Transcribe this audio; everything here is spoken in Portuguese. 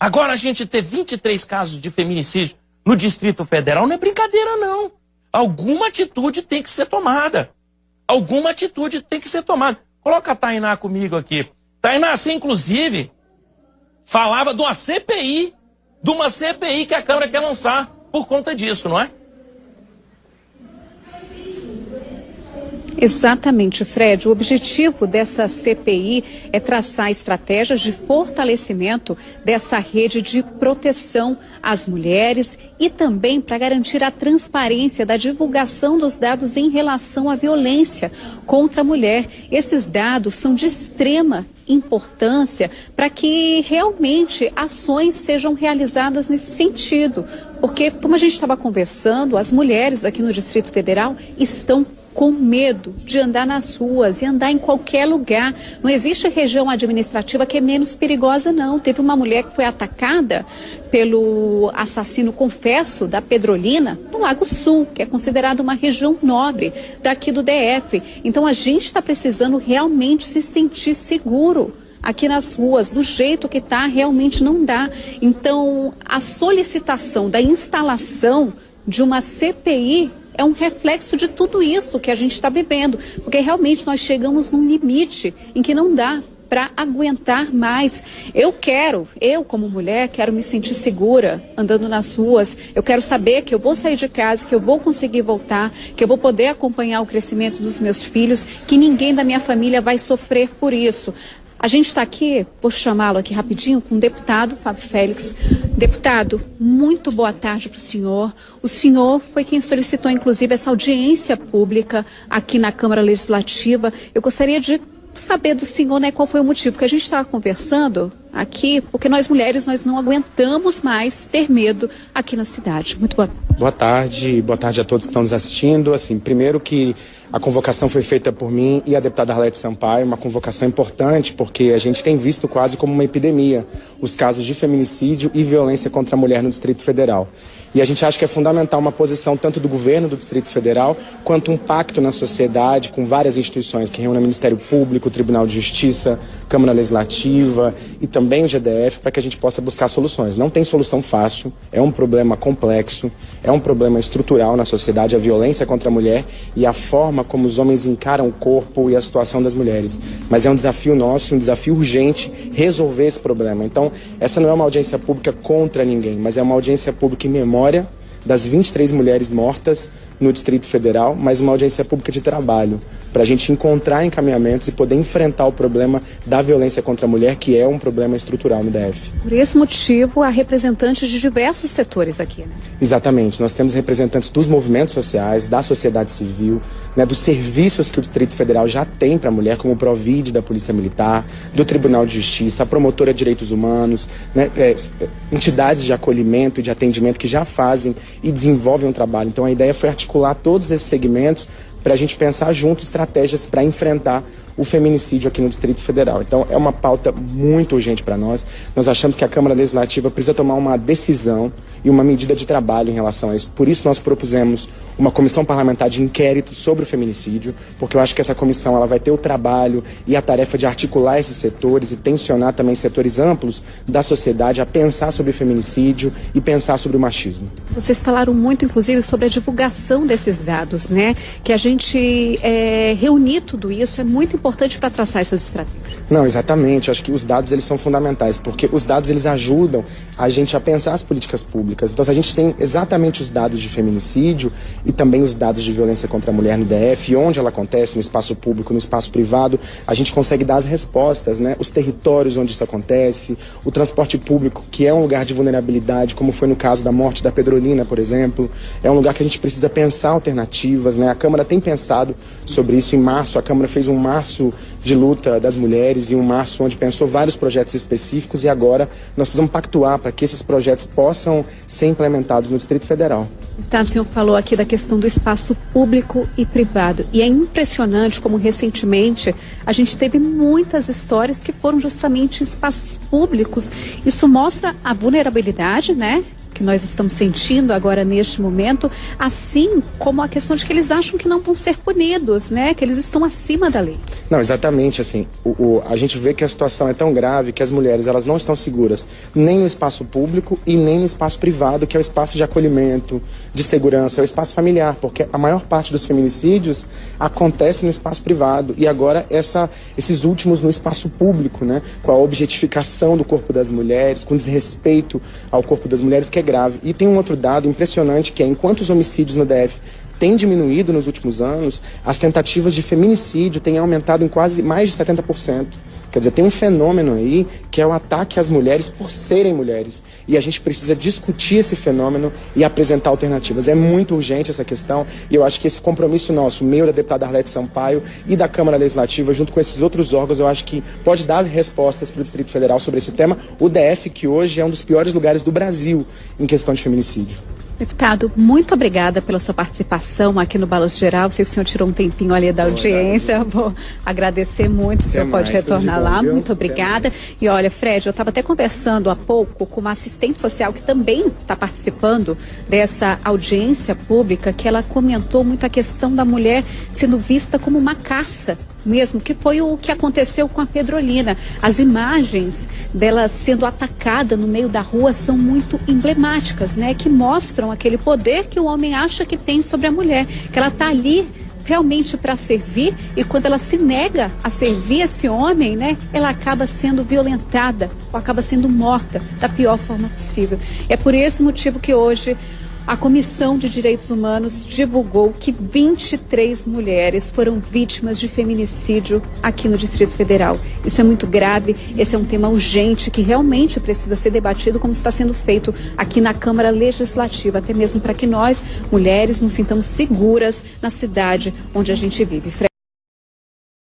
Agora a gente ter 23 casos de feminicídio no Distrito Federal não é brincadeira, não. Alguma atitude tem que ser tomada. Alguma atitude tem que ser tomada. Coloca a Tainá comigo aqui. Tainá, você inclusive falava de uma CPI, de uma CPI que a Câmara quer lançar por conta disso, não é? Exatamente, Fred. O objetivo dessa CPI é traçar estratégias de fortalecimento dessa rede de proteção às mulheres e também para garantir a transparência da divulgação dos dados em relação à violência contra a mulher. Esses dados são de extrema importância para que realmente ações sejam realizadas nesse sentido. Porque, como a gente estava conversando, as mulheres aqui no Distrito Federal estão com medo de andar nas ruas e andar em qualquer lugar. Não existe região administrativa que é menos perigosa, não. Teve uma mulher que foi atacada pelo assassino confesso da Pedrolina no Lago Sul, que é considerada uma região nobre daqui do DF. Então a gente está precisando realmente se sentir seguro aqui nas ruas, do jeito que está, realmente não dá. Então, a solicitação da instalação de uma CPI é um reflexo de tudo isso que a gente está vivendo, porque realmente nós chegamos num limite em que não dá para aguentar mais. Eu quero, eu como mulher, quero me sentir segura andando nas ruas. Eu quero saber que eu vou sair de casa, que eu vou conseguir voltar, que eu vou poder acompanhar o crescimento dos meus filhos, que ninguém da minha família vai sofrer por isso. A gente está aqui, vou chamá-lo aqui rapidinho, com o deputado Fábio Félix. Deputado, muito boa tarde para o senhor. O senhor foi quem solicitou, inclusive, essa audiência pública aqui na Câmara Legislativa. Eu gostaria de saber do senhor né, qual foi o motivo que a gente estava conversando aqui, porque nós mulheres nós não aguentamos mais ter medo aqui na cidade. Muito boa. Boa tarde, boa tarde a todos que estão nos assistindo. Assim, primeiro que a convocação foi feita por mim e a deputada Arlete Sampaio, uma convocação importante porque a gente tem visto quase como uma epidemia os casos de feminicídio e violência contra a mulher no Distrito Federal. E a gente acha que é fundamental uma posição tanto do governo do Distrito Federal quanto um pacto na sociedade com várias instituições que reúnem o Ministério Público, Tribunal de Justiça, Câmara Legislativa e também o GDF para que a gente possa buscar soluções. Não tem solução fácil, é um problema complexo, é um problema estrutural na sociedade, a violência contra a mulher e a forma como os homens encaram o corpo e a situação das mulheres. Mas é um desafio nosso, um desafio urgente resolver esse problema. Então, essa não é uma audiência pública contra ninguém, mas é uma audiência pública em memória das 23 mulheres mortas no Distrito Federal, mas uma audiência pública de trabalho, para a gente encontrar encaminhamentos e poder enfrentar o problema da violência contra a mulher, que é um problema estrutural no DF. Por esse motivo, há representantes de diversos setores aqui, né? Exatamente. Nós temos representantes dos movimentos sociais, da sociedade civil, né, dos serviços que o Distrito Federal já tem para a mulher, como o Provide da Polícia Militar, do Tribunal de Justiça, a Promotora de Direitos Humanos, né, é, entidades de acolhimento e de atendimento que já fazem e desenvolvem um trabalho. Então a ideia foi articular todos esses segmentos para a gente pensar junto estratégias para enfrentar o feminicídio aqui no Distrito Federal. Então, é uma pauta muito urgente para nós. Nós achamos que a Câmara Legislativa precisa tomar uma decisão e uma medida de trabalho em relação a isso. Por isso, nós propusemos uma comissão parlamentar de inquérito sobre o feminicídio, porque eu acho que essa comissão ela vai ter o trabalho e a tarefa de articular esses setores e tensionar também setores amplos da sociedade a pensar sobre o feminicídio e pensar sobre o machismo. Vocês falaram muito, inclusive, sobre a divulgação desses dados, né? Que a gente é, reunir tudo isso é muito importante importante para traçar essas estratégias. Não, exatamente. Acho que os dados eles são fundamentais, porque os dados eles ajudam a gente a pensar as políticas públicas. Então, a gente tem exatamente os dados de feminicídio e também os dados de violência contra a mulher no DF, onde ela acontece, no espaço público, no espaço privado, a gente consegue dar as respostas, né? Os territórios onde isso acontece, o transporte público, que é um lugar de vulnerabilidade, como foi no caso da morte da Pedrolina, por exemplo, é um lugar que a gente precisa pensar alternativas, né? A Câmara tem pensado sobre isso. Em março, a Câmara fez um março março de luta das mulheres e um março onde pensou vários projetos específicos e agora nós precisamos pactuar para que esses projetos possam ser implementados no Distrito Federal. Tá, o senhor falou aqui da questão do espaço público e privado. E é impressionante como recentemente a gente teve muitas histórias que foram justamente espaços públicos. Isso mostra a vulnerabilidade, né? Que nós estamos sentindo agora neste momento, assim como a questão de que eles acham que não vão ser punidos, né? Que eles estão acima da lei. Não, exatamente, assim, o, o, a gente vê que a situação é tão grave que as mulheres, elas não estão seguras nem no espaço público e nem no espaço privado, que é o espaço de acolhimento, de segurança, é o espaço familiar, porque a maior parte dos feminicídios acontece no espaço privado e agora essa, esses últimos no espaço público, né, com a objetificação do corpo das mulheres, com desrespeito ao corpo das mulheres, que é grave. E tem um outro dado impressionante que é, enquanto os homicídios no DF tem diminuído nos últimos anos, as tentativas de feminicídio têm aumentado em quase mais de 70%. Quer dizer, tem um fenômeno aí que é o ataque às mulheres por serem mulheres. E a gente precisa discutir esse fenômeno e apresentar alternativas. É muito urgente essa questão e eu acho que esse compromisso nosso, meu da deputada Arlete Sampaio e da Câmara Legislativa, junto com esses outros órgãos, eu acho que pode dar respostas para o Distrito Federal sobre esse tema. O DF, que hoje é um dos piores lugares do Brasil em questão de feminicídio. Deputado, muito obrigada pela sua participação aqui no Balanço Geral. Sei que o senhor tirou um tempinho ali da audiência. Vou agradecer muito. O senhor até pode mais, retornar lá. Bom, muito obrigada. E olha, Fred, eu estava até conversando há pouco com uma assistente social que também está participando dessa audiência pública, que ela comentou muito a questão da mulher sendo vista como uma caça mesmo, que foi o que aconteceu com a Pedrolina. As imagens dela sendo atacada no meio da rua são muito emblemáticas, né? Que mostram aquele poder que o homem acha que tem sobre a mulher, que ela está ali realmente para servir e quando ela se nega a servir esse homem, né, ela acaba sendo violentada ou acaba sendo morta da pior forma possível. É por esse motivo que hoje a Comissão de Direitos Humanos divulgou que 23 mulheres foram vítimas de feminicídio aqui no Distrito Federal. Isso é muito grave, esse é um tema urgente que realmente precisa ser debatido, como está sendo feito aqui na Câmara Legislativa, até mesmo para que nós, mulheres, nos sintamos seguras na cidade onde a gente vive.